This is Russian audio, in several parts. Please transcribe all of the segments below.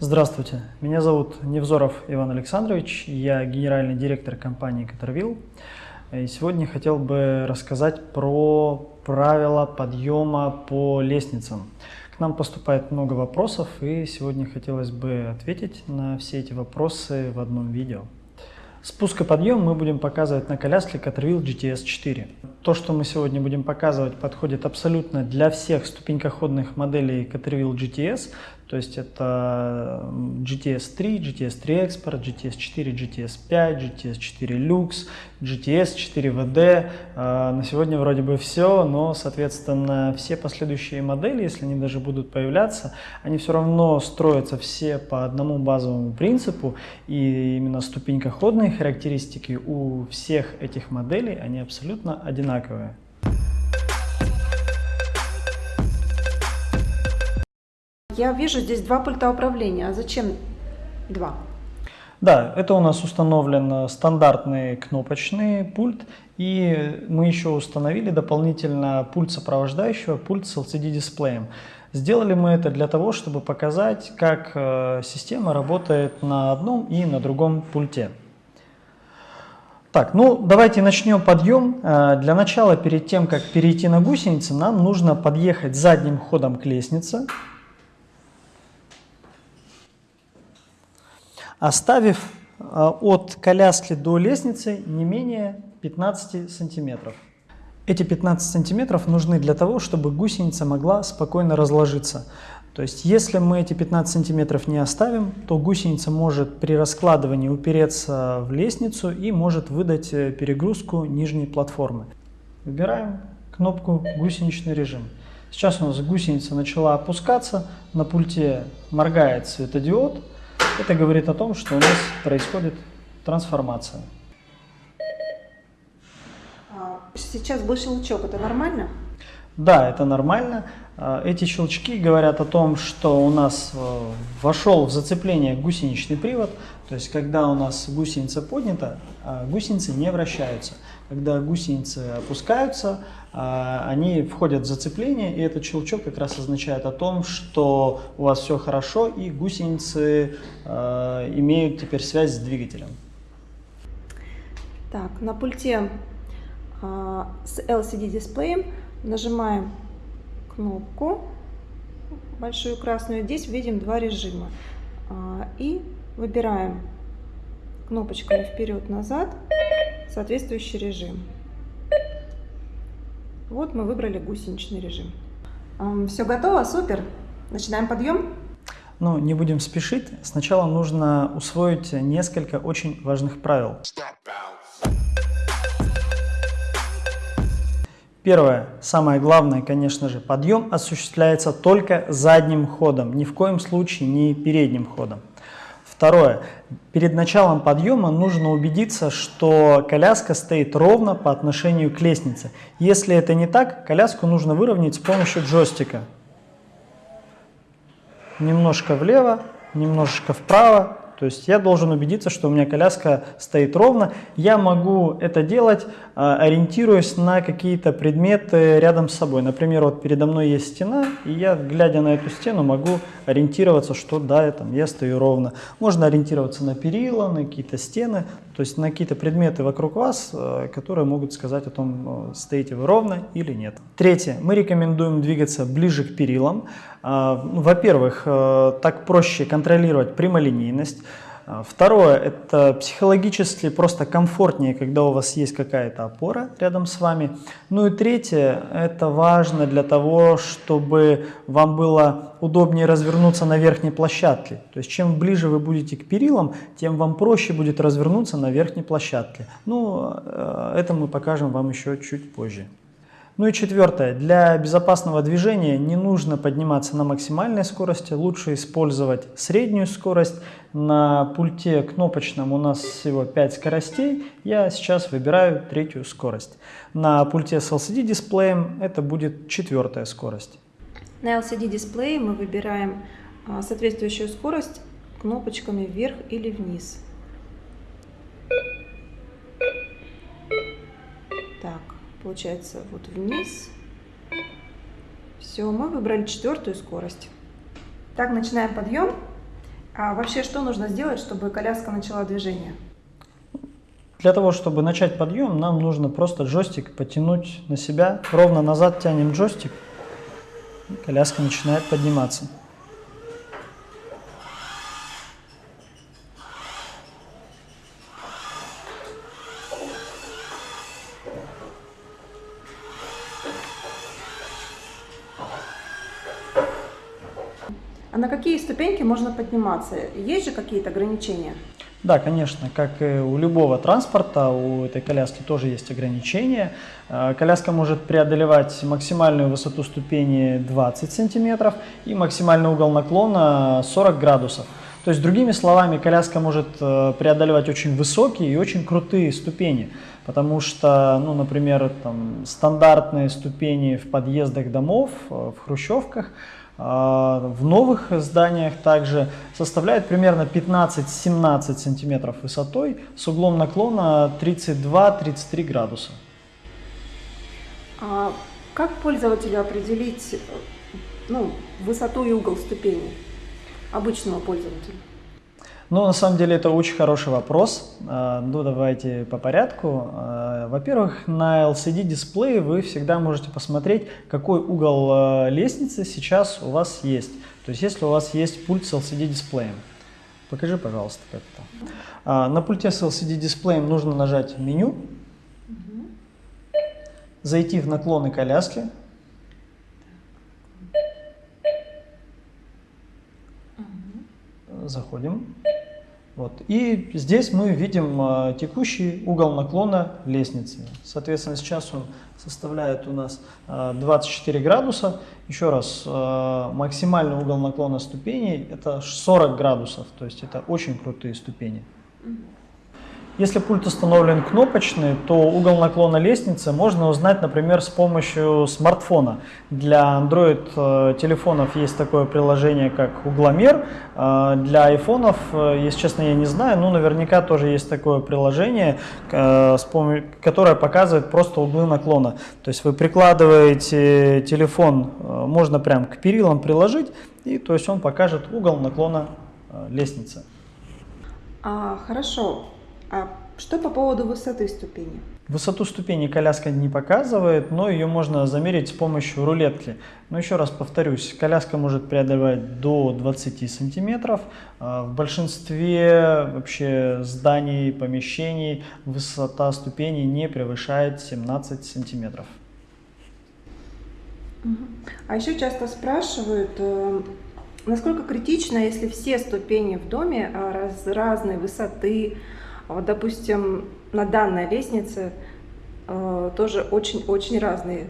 Здравствуйте, меня зовут Невзоров Иван Александрович, я генеральный директор компании Катервилл. И сегодня хотел бы рассказать про правила подъема по лестницам. К нам поступает много вопросов, и сегодня хотелось бы ответить на все эти вопросы в одном видео. Спуск и подъем мы будем показывать на коляске Caterwheel GTS 4. То, что мы сегодня будем показывать, подходит абсолютно для всех ступенькоходных моделей Caterwheel GTS, то есть это GTS 3, GTS 3 Expert, GTS 4, GTS 5, GTS 4 Lux, GTS 4 VD. На сегодня вроде бы все, но, соответственно, все последующие модели, если они даже будут появляться, они все равно строятся все по одному базовому принципу, и именно ступенькоходные характеристики у всех этих моделей, они абсолютно одинаковые. Я вижу здесь два пульта управления. А зачем два? Да, это у нас установлен стандартный кнопочный пульт, и мы еще установили дополнительно пульт сопровождающего, пульт с LCD-дисплеем. Сделали мы это для того, чтобы показать, как э, система работает на одном и на другом пульте. Так, ну давайте начнем подъем. Э, для начала, перед тем, как перейти на гусеницы, нам нужно подъехать задним ходом к лестнице. оставив а, от коляски до лестницы не менее 15 сантиметров. Эти 15 сантиметров нужны для того, чтобы гусеница могла спокойно разложиться. То есть, если мы эти 15 сантиметров не оставим, то гусеница может при раскладывании упереться в лестницу и может выдать э, перегрузку нижней платформы. Выбираем кнопку «Гусеничный режим». Сейчас у нас гусеница начала опускаться, на пульте моргает светодиод, это говорит о том, что у нас происходит трансформация. А, сейчас был щелчок, это нормально? Да, это нормально. А, эти щелчки говорят о том, что у нас э, вошел в зацепление гусеничный привод, то есть когда у нас гусеница поднята, а гусеницы не вращаются. Когда гусеницы опускаются, а, они входят в зацепление, и этот щелчок как раз означает о том, что у вас все хорошо, и гусеницы имеют теперь связь с двигателем. Так, на пульте с LCD-дисплеем Нажимаем кнопку большую красную. Здесь видим два режима. А, и выбираем кнопочками вперед-назад соответствующий режим. Вот мы выбрали гусеничный режим. Все готово, супер. Начинаем подъем. Ну, не будем спешить. Сначала нужно усвоить несколько очень важных правил. Первое, самое главное, конечно же, подъем осуществляется только задним ходом, ни в коем случае не передним ходом. Второе, перед началом подъема нужно убедиться, что коляска стоит ровно по отношению к лестнице. Если это не так, коляску нужно выровнять с помощью джойстика. Немножко влево, немножечко вправо, то есть я должен убедиться, что у меня коляска стоит ровно. Я могу это делать, ориентируясь на какие-то предметы рядом с собой. Например, вот передо мной есть стена, и я, глядя на эту стену, могу ориентироваться, что да, я, там, я стою ровно. Можно ориентироваться на перила, на какие-то стены, то есть на какие-то предметы вокруг вас, а, которые могут сказать о том, а, стоите вы ровно или нет. Третье. Мы рекомендуем двигаться ближе к перилам. Ну, во-первых, так проще контролировать прямолинейность. А, второе, это психологически просто комфортнее, когда у вас есть какая-то опора рядом с вами. Ну и третье, это важно для того, чтобы вам было удобнее развернуться на верхней площадке. То есть чем ближе вы будете к перилам, тем вам проще будет развернуться на верхней площадке. Ну, э, это мы покажем вам еще чуть позже. Ну и четвертое, для безопасного движения не нужно подниматься на максимальной скорости, лучше использовать среднюю скорость. На пульте кнопочном у нас всего 5 скоростей, я сейчас выбираю третью скорость. На пульте с LCD дисплеем это будет четвертая скорость. На LCD дисплее мы выбираем а, соответствующую скорость кнопочками вверх или вниз. Так, получается вот вниз. Все, мы выбрали четвертую скорость. Так, начинаем подъем. А вообще что нужно сделать, чтобы коляска начала движение? Для того, чтобы начать подъем, нам нужно просто джойстик потянуть на себя. Ровно назад тянем джойстик, и коляска начинает подниматься. А на какие ступеньки можно подниматься? Есть же какие-то ограничения? Да, конечно, как и у любого транспорта, у этой коляски тоже есть ограничения. Э, коляска может преодолевать максимальную высоту ступени 20 сантиметров и максимальный угол наклона 40 градусов. То есть, другими словами, коляска может э, преодолевать очень высокие и очень крутые ступени, потому что, ну, например, там, стандартные ступени в подъездах домов, э, в хрущевках – в новых зданиях также составляет примерно 15-17 сантиметров высотой с углом наклона 32-33 градуса. А как пользователю определить ну, высоту и угол ступени обычного пользователя? Ну, на самом деле, это очень хороший вопрос. А, ну, давайте по порядку. А, во-первых, на LCD-дисплее вы всегда можете посмотреть, какой угол а, лестницы сейчас у вас есть. То есть, если у вас есть пульт с LCD-дисплеем. Покажи, пожалуйста, как это. На пульте с LCD-дисплеем нужно нажать «Меню», зайти в наклоны коляски, заходим. Вот. И здесь мы видим а, текущий угол наклона лестницы. Соответственно, сейчас он составляет у нас а, 24 градуса. Еще раз, а, максимальный угол наклона ступеней это 40 градусов, то есть это очень крутые ступени. Если пульт установлен кнопочный, то угол наклона лестницы можно узнать, например, с помощью смартфона. Для Android э, телефонов есть такое приложение, как угломер. Э, для айфонов, э, если честно, я не знаю, но наверняка тоже есть такое приложение, которое показывает просто углы наклона. То есть вы прикладываете телефон, можно прям к перилам приложить, и то есть он покажет угол наклона лестницы. А, хорошо. А что по поводу высоты ступени? Высоту ступени коляска не показывает, но ее можно замерить с помощью рулетки. Но еще раз повторюсь, коляска может преодолевать до 20 сантиметров. А в большинстве вообще зданий, помещений высота ступени не превышает 17 сантиметров. А еще часто спрашивают, э, насколько критично, если все ступени в доме а, раз, разной высоты, вот, допустим, на данной лестнице э, тоже очень-очень разные.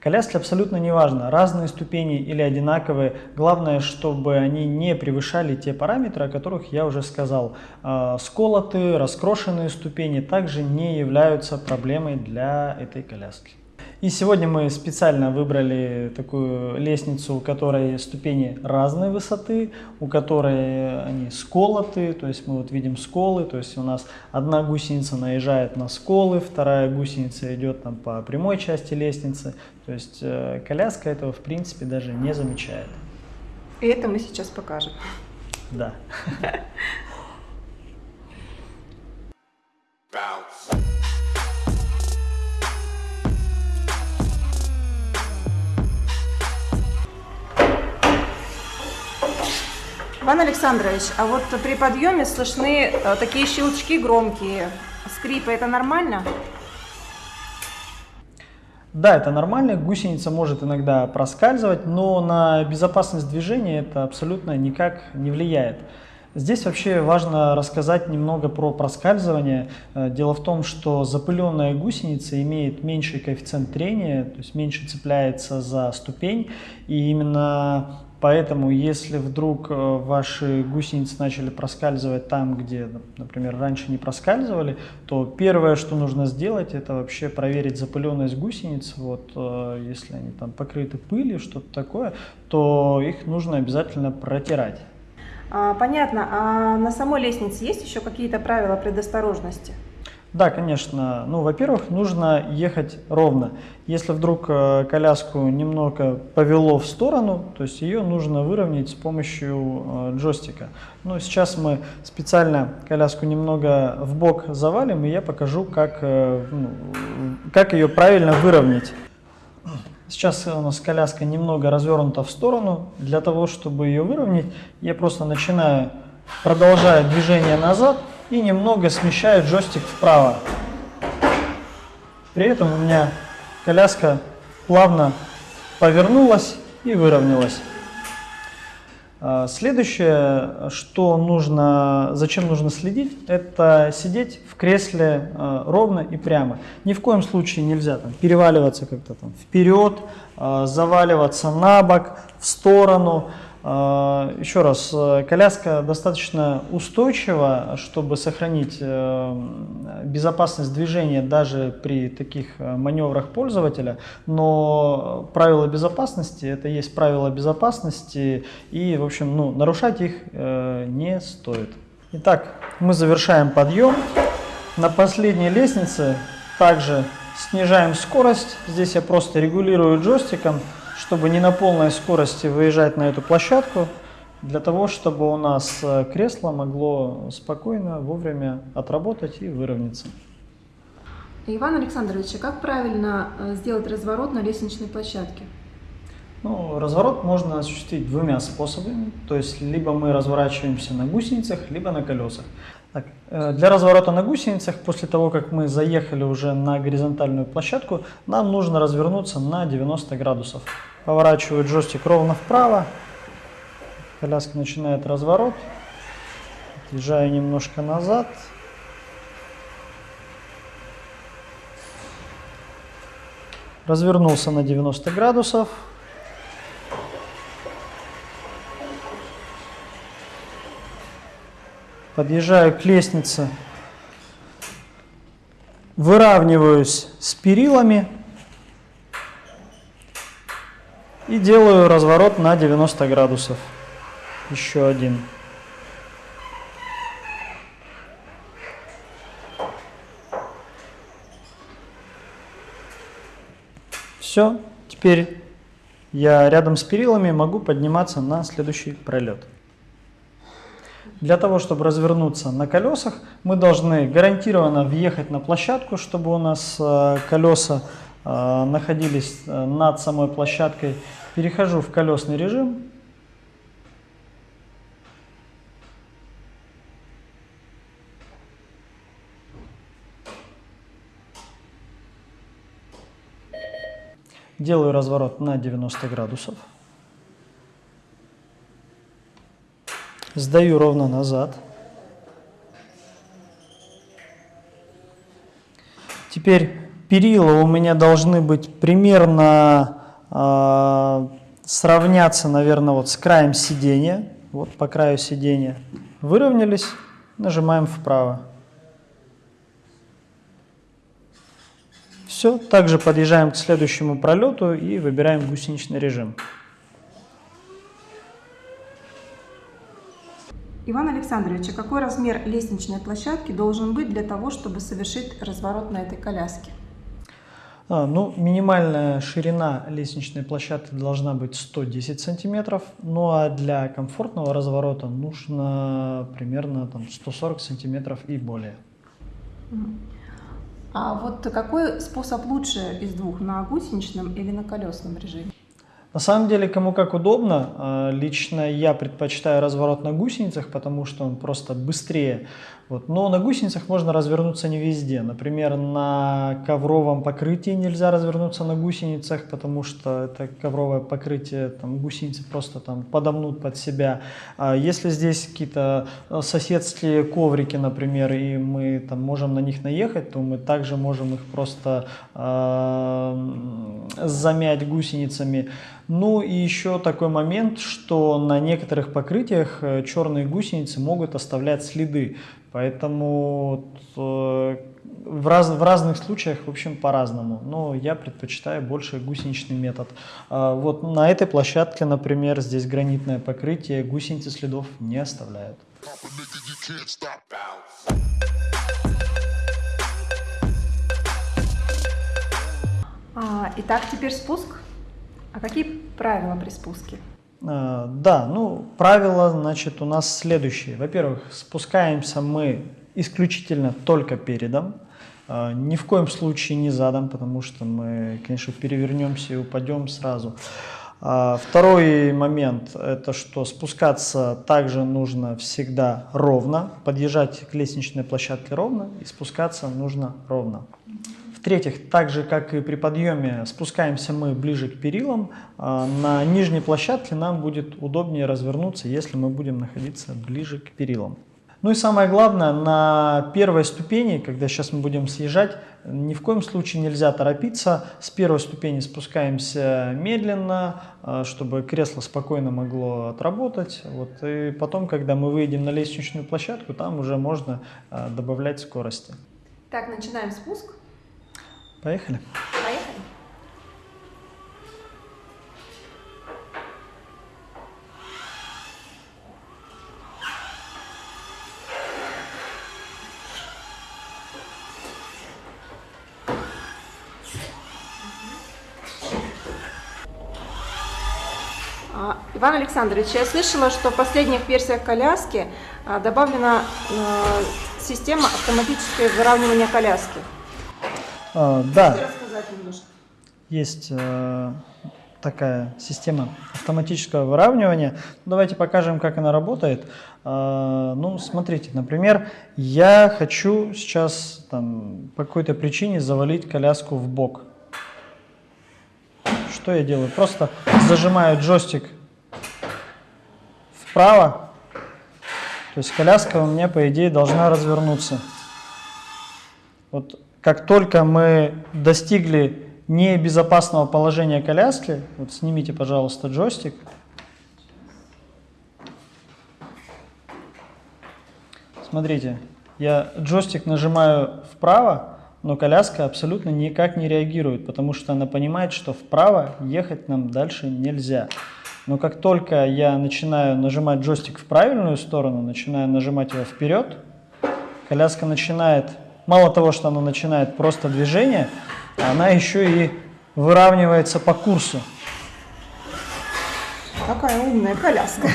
Коляски абсолютно не важно, разные ступени или одинаковые. Главное, чтобы они не превышали те параметры, о которых я уже сказал. Э, сколотые, раскрошенные ступени также не являются проблемой для этой коляски. И сегодня мы специально выбрали такую лестницу, у которой ступени разной высоты, у которой они сколоты, то есть мы вот видим сколы, то есть у нас одна гусеница наезжает на сколы, вторая гусеница идет там по прямой части лестницы, то есть э, коляска этого в принципе даже не замечает. И это мы сейчас покажем. Да. Иван Александрович, а вот при подъеме слышны э, такие щелчки громкие, скрипы, это нормально? Да, это нормально, гусеница может иногда проскальзывать, но на безопасность движения это абсолютно никак не влияет. Здесь вообще важно рассказать немного про проскальзывание. Э, дело в том, что запыленная гусеница имеет меньший коэффициент трения, то есть меньше цепляется за ступень, и именно Поэтому, если вдруг э, ваши гусеницы начали проскальзывать там, где, например, раньше не проскальзывали, то первое, что нужно сделать, это вообще проверить запыленность гусениц. Вот, э, если они там покрыты пылью, что-то такое, то их нужно обязательно протирать. А, понятно. А на самой лестнице есть еще какие-то правила предосторожности? Да, конечно. Ну, во-первых, нужно ехать ровно. Если вдруг э, коляску немного повело в сторону, то есть ее нужно выровнять с помощью э, джойстика. Ну, сейчас мы специально коляску немного в бок завалим, и я покажу, как, э, ну, как ее правильно выровнять. Сейчас у нас коляска немного развернута в сторону. Для того, чтобы ее выровнять, я просто начинаю, продолжаю движение назад, и немного смещаю джойстик вправо. При этом у меня коляска плавно повернулась и выровнялась. А, следующее, что нужно, зачем нужно следить, это сидеть в кресле а, ровно и прямо. Ни в коем случае нельзя там, переваливаться как-то там вперед, а, заваливаться на бок, в сторону. А, еще раз, э, коляска достаточно устойчива, чтобы сохранить э, безопасность движения даже при таких э, маневрах пользователя, но правила безопасности, это есть правила безопасности, и, в общем, ну, нарушать их не стоит. Итак, мы завершаем подъем. На последней лестнице также снижаем скорость. Здесь я просто регулирую джойстиком чтобы не на полной скорости выезжать на эту площадку, для того, чтобы у нас э, кресло могло спокойно, вовремя отработать и выровняться. Иван Александрович, а как правильно э, сделать разворот на лестничной площадке? Ну, разворот можно осуществить двумя способами. То есть, либо мы разворачиваемся на гусеницах, либо на колесах. Так, э, для разворота на гусеницах, после того, как мы заехали уже на горизонтальную площадку, нам нужно развернуться на 90 градусов. Поворачиваю джойстик ровно вправо, коляска начинает разворот, отъезжаю немножко назад. Развернулся на 90 градусов, подъезжаю к лестнице, выравниваюсь с перилами и делаю разворот на 90 градусов. Еще один. Все, теперь я рядом с перилами могу подниматься на следующий пролет. Для того, чтобы развернуться на колесах, мы должны гарантированно въехать на площадку, чтобы у нас э, колеса э, находились э, над самой площадкой. Перехожу в колесный режим. Делаю разворот на 90 градусов. Сдаю ровно назад. Теперь перила у меня должны быть примерно э, сравняться, наверное, вот с краем сидения. Вот по краю сидения. Выровнялись, нажимаем вправо. Все, также подъезжаем к следующему пролету и выбираем гусеничный режим. Иван Александрович, а какой размер лестничной площадки должен быть для того, чтобы совершить разворот на этой коляске? А, ну, минимальная ширина лестничной площадки должна быть 110 сантиметров, ну а для комфортного разворота нужно примерно там, 140 сантиметров и более. А вот какой способ лучше из двух, на гусеничном или на колесном режиме? На самом деле, кому как удобно. А, лично я предпочитаю разворот на гусеницах, потому что он просто быстрее. Вот. Но на гусеницах можно развернуться не везде. Например, на ковровом покрытии нельзя развернуться на гусеницах, потому что это ковровое покрытие, там, гусеницы просто там подомнут под себя. А если здесь какие-то э, соседские коврики, например, и мы там можем на них наехать, то мы также можем их просто э, замять гусеницами. Ну и еще такой момент, что на некоторых покрытиях э, черные гусеницы могут оставлять следы, поэтому э, в, раз, в разных случаях, в общем, по-разному. Но я предпочитаю больше гусеничный метод. А вот на этой площадке, например, здесь гранитное покрытие, гусеницы следов не оставляют. А, итак, теперь спуск. А какие правила при спуске? А, Да, ну, правила, значит, у нас следующие. Во-первых, спускаемся мы исключительно только передом, а, ни в коем случае не задом, потому что мы, конечно, перевернемся и упадем сразу. А, Второй момент – это что спускаться также нужно всегда ровно, подъезжать к лестничной площадке ровно и спускаться нужно ровно. В-третьих, так же как и при подъеме, спускаемся мы ближе к перилам. а, На нижней площадке нам будет удобнее развернуться, если мы будем находиться ближе к перилам. Ну и самое главное, на первой ступени, когда сейчас мы будем съезжать, ни в коем случае нельзя торопиться. С первой ступени спускаемся медленно, а, чтобы кресло спокойно могло отработать. Вот. И потом, когда мы выйдем на лестничную площадку, там уже можно а, добавлять скорости. Так, начинаем спуск. Поехали. Поехали. А, Иван Александрович, я слышала, что в последних версиях коляски а, добавлена э, система автоматического выравнивания коляски. А, Да, Можете рассказать немножко? есть э, такая система автоматического выравнивания. Давайте покажем, как она работает. А, Ну, смотрите, например, я хочу сейчас там, по какой-то причине завалить коляску в бок. Что я делаю? Просто зажимаю джойстик вправо. То есть коляска у меня, по идее, должна развернуться. Вот как только мы достигли небезопасного положения коляски, вот снимите, пожалуйста, джойстик. Смотрите, я джойстик нажимаю вправо, но коляска абсолютно никак не реагирует, потому что она понимает, что вправо ехать нам дальше нельзя. Но как только я начинаю нажимать джойстик в правильную сторону, начинаю нажимать его вперед, коляска начинает, мало того, что она начинает просто движение, она еще и выравнивается по курсу. Какая умная коляска.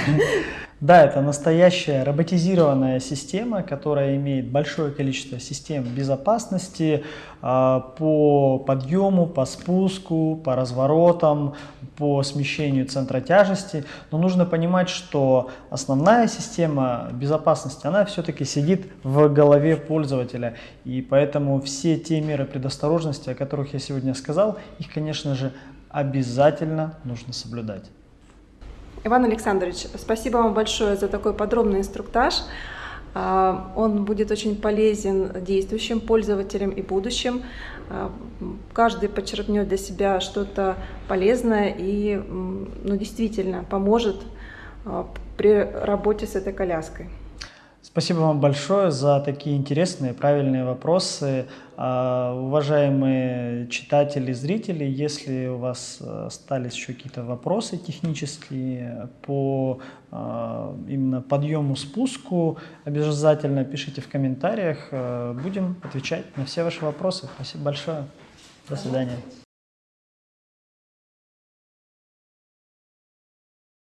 Да, это настоящая роботизированная система, которая имеет большое количество систем безопасности а, по подъему, по спуску, по разворотам, по смещению центра тяжести. Но нужно понимать, что основная система безопасности, она все-таки сидит в голове пользователя. И поэтому все те меры предосторожности, о которых я сегодня сказал, их, конечно же, обязательно нужно соблюдать. Иван Александрович, спасибо вам большое за такой подробный инструктаж. А, Он будет очень полезен действующим пользователям и будущим. А, Каждый подчеркнет для себя что-то полезное и ну, действительно поможет а, при работе с этой коляской. Спасибо вам большое за такие интересные, правильные вопросы. А, Уважаемые читатели, зрители, если у вас э, остались еще какие-то вопросы технические по а, именно подъему, спуску, обязательно пишите в комментариях. Э, Будем отвечать на все ваши вопросы. Спасибо большое. До свидания.